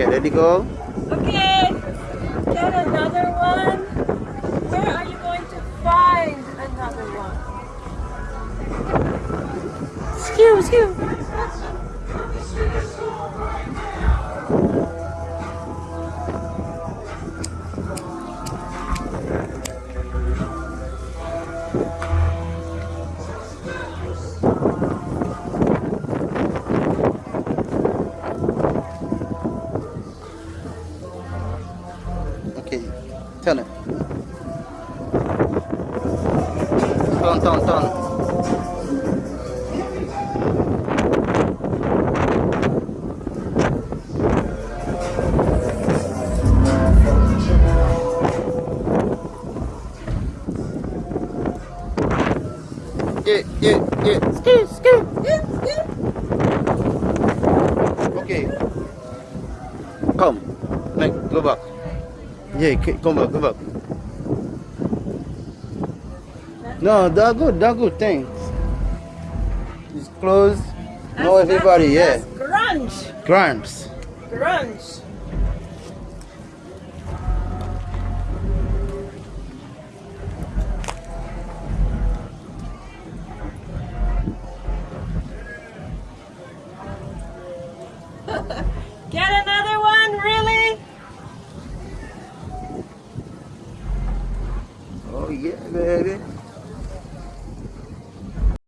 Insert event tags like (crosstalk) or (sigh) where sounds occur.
Okay, ready go. Okay, get another one. Where are you going to find another one? Skew, skew. Okay, turn it. Turn, turn, turn. Yeah, yeah, yeah. Skew, skew, skew. Okay. Come. Make, go back. Yeah, come back, come back. No, they're good, they're good, thanks. It's closed. No, That's- everybody, yeah. that's Grunge, Grants. grunge. (laughs) Get another tabii ki. Böyle